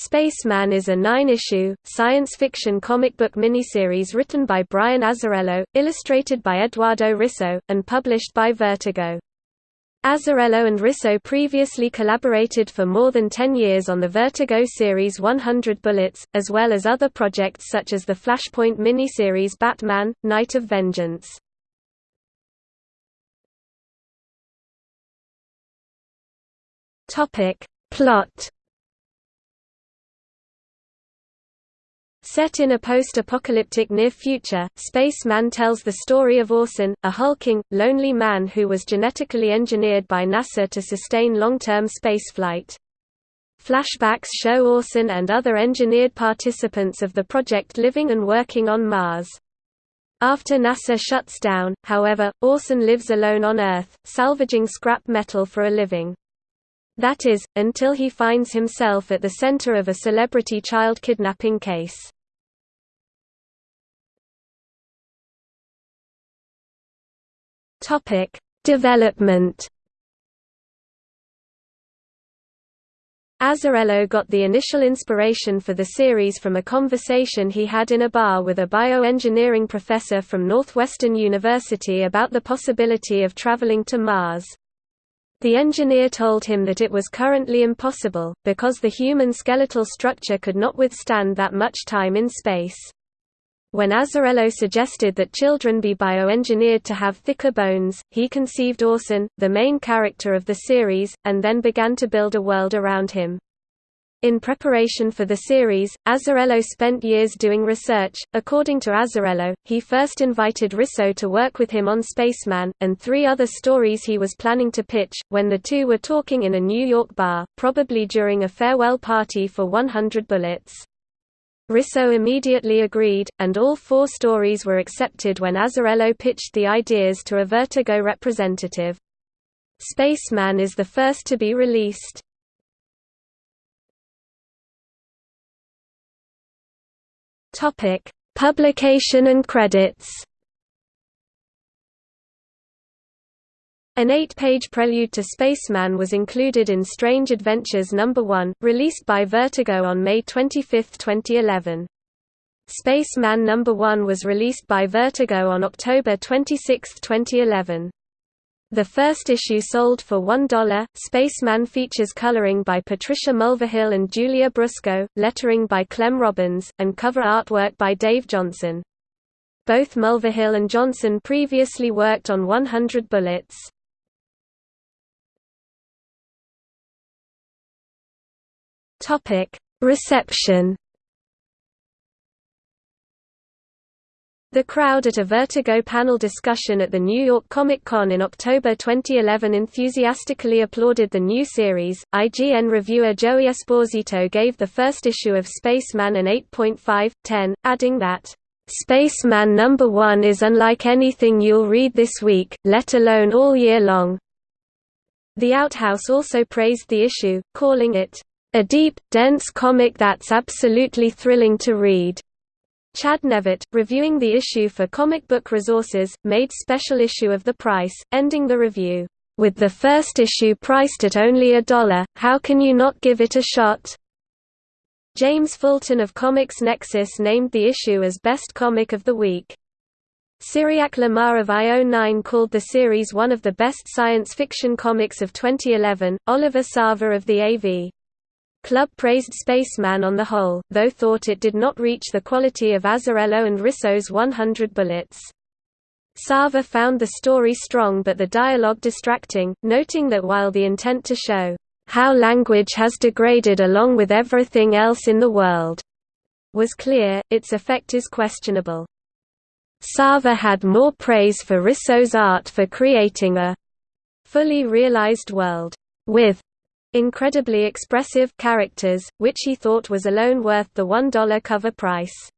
Spaceman is a nine-issue, science fiction comic book miniseries written by Brian Azzarello, illustrated by Eduardo Risso, and published by Vertigo. Azzarello and Risso previously collaborated for more than 10 years on the Vertigo series 100 Bullets, as well as other projects such as the Flashpoint miniseries Batman, Knight of Vengeance. Plot Set in a post-apocalyptic near future, Spaceman tells the story of Orson, a hulking, lonely man who was genetically engineered by NASA to sustain long-term spaceflight. Flashbacks show Orson and other engineered participants of the project living and working on Mars. After NASA shuts down, however, Orson lives alone on Earth, salvaging scrap metal for a living. That is, until he finds himself at the center of a celebrity child kidnapping case. Topic: Development. Azzarello got the initial inspiration for the series from a conversation he had in a bar with a bioengineering professor from Northwestern University about the possibility of traveling to Mars. The engineer told him that it was currently impossible, because the human skeletal structure could not withstand that much time in space. When Azzarello suggested that children be bioengineered to have thicker bones, he conceived Orson, the main character of the series, and then began to build a world around him. In preparation for the series, Azzarello spent years doing research. According to Azzarello, he first invited Risso to work with him on Spaceman, and three other stories he was planning to pitch, when the two were talking in a New York bar, probably during a farewell party for 100 Bullets. Risso immediately agreed, and all four stories were accepted when Azzarello pitched the ideas to a Vertigo representative. Spaceman is the first to be released. Publication and credits An eight-page prelude to Spaceman was included in Strange Adventures No. 1, released by Vertigo on May 25, 2011. Spaceman No. 1 was released by Vertigo on October 26, 2011. The first issue sold for $1. Spaceman features coloring by Patricia Mulvihill and Giulia Brusco, lettering by Clem Robins, and cover artwork by Dave Johnson. Both Mulvihill and Johnson previously worked on 100 Bullets. Topic: Reception. The crowd at a Vertigo panel discussion at the New York Comic Con in October 2011 enthusiastically applauded the new series. IGN reviewer Joey Esposito gave the first issue of Spaceman an 8.5/10, adding that Spaceman number 1 is unlike anything you'll read this week, let alone all year long. The Outhouse also praised the issue, calling it a deep, dense comic that's absolutely thrilling to read. Chad Nevett, reviewing the issue for Comic Book Resources, made special issue of the price, ending the review, "...with the first issue priced at only a dollar, how can you not give it a shot?" James Fulton of Comics Nexus named the issue as Best Comic of the Week. Cyriaque Lamar of IO9 called the series one of the best science fiction comics of 2011. Oliver Sava of the AV Club praised Spaceman on the whole, though thought it did not reach the quality of Azzarello and Risso's 100 Bullets. Sava found the story strong but the dialogue distracting, noting that while the intent to show how language has degraded along with everything else in the world was clear, its effect is questionable. Sava had more praise for Risso's art for creating a fully realized world with incredibly expressive characters, which he thought was alone worth the $1 cover price.